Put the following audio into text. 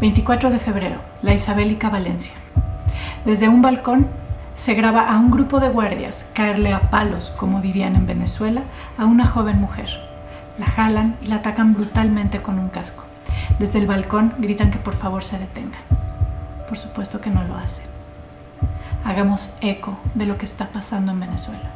24 de febrero, la Isabélica Valencia. Desde un balcón se graba a un grupo de guardias caerle a palos, como dirían en Venezuela, a una joven mujer. La jalan y la atacan brutalmente con un casco. Desde el balcón gritan que por favor se detengan. Por supuesto que no lo hacen. Hagamos eco de lo que está pasando en Venezuela.